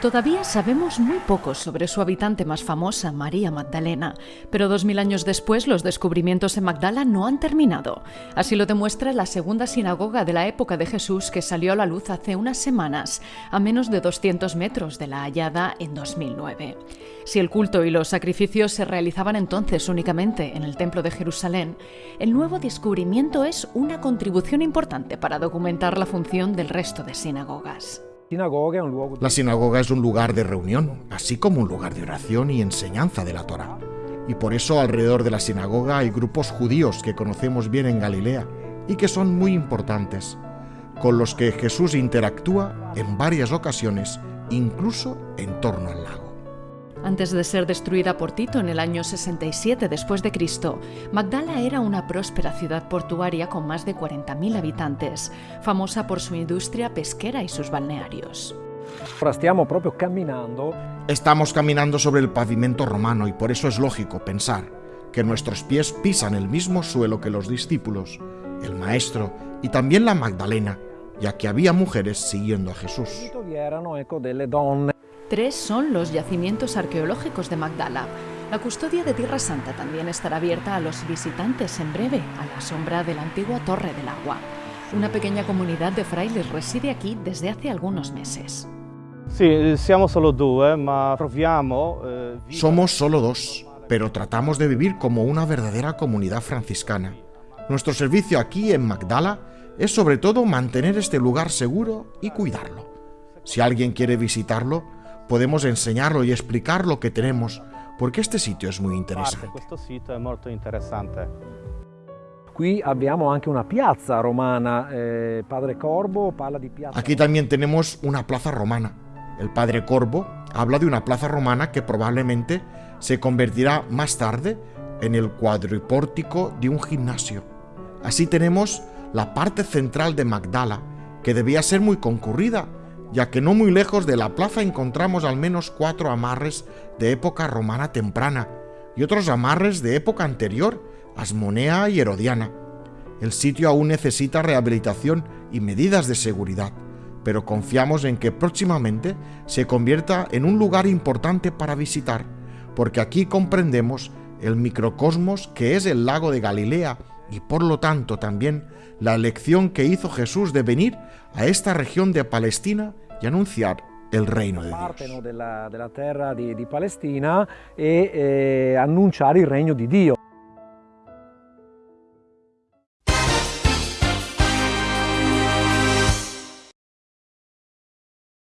Todavía sabemos muy poco sobre su habitante más famosa, María Magdalena, pero dos mil años después los descubrimientos en Magdala no han terminado. Así lo demuestra la segunda sinagoga de la época de Jesús que salió a la luz hace unas semanas, a menos de 200 metros de la hallada en 2009. Si el culto y los sacrificios se realizaban entonces únicamente en el Templo de Jerusalén, el nuevo descubrimiento es una contribución importante para documentar la función del resto de sinagogas. La sinagoga es un lugar de reunión, así como un lugar de oración y enseñanza de la Torah. Y por eso alrededor de la sinagoga hay grupos judíos que conocemos bien en Galilea y que son muy importantes, con los que Jesús interactúa en varias ocasiones, incluso en torno al lago. Antes de ser destruida por Tito en el año 67 después de Cristo, Magdala era una próspera ciudad portuaria con más de 40.000 habitantes, famosa por su industria pesquera y sus balnearios. Estamos caminando sobre el pavimento romano y por eso es lógico pensar que nuestros pies pisan el mismo suelo que los discípulos, el maestro y también la Magdalena, ya que había mujeres siguiendo a Jesús. Tres son los yacimientos arqueológicos de Magdala. La custodia de Tierra Santa también estará abierta a los visitantes en breve, a la sombra de la antigua Torre del Agua. Una pequeña comunidad de frailes reside aquí desde hace algunos meses. Eh, somos solo dos, pero tratamos de vivir como una verdadera comunidad franciscana. Nuestro servicio aquí en Magdala es sobre todo mantener este lugar seguro y cuidarlo. Si alguien quiere visitarlo, podemos enseñarlo y explicar lo que tenemos, porque este sitio es muy interesante. Aquí también tenemos una plaza romana. El padre Corvo habla de una plaza romana que probablemente se convertirá más tarde en el cuadripórtico de un gimnasio. Así tenemos la parte central de Magdala, que debía ser muy concurrida ya que no muy lejos de la plaza encontramos al menos cuatro amarres de época romana temprana y otros amarres de época anterior, asmonea y herodiana. El sitio aún necesita rehabilitación y medidas de seguridad, pero confiamos en que próximamente se convierta en un lugar importante para visitar, porque aquí comprendemos el microcosmos que es el lago de Galilea y por lo tanto también la elección que hizo Jesús de venir a esta región de Palestina y anunciar el reino de Dios. Palestina e, eh.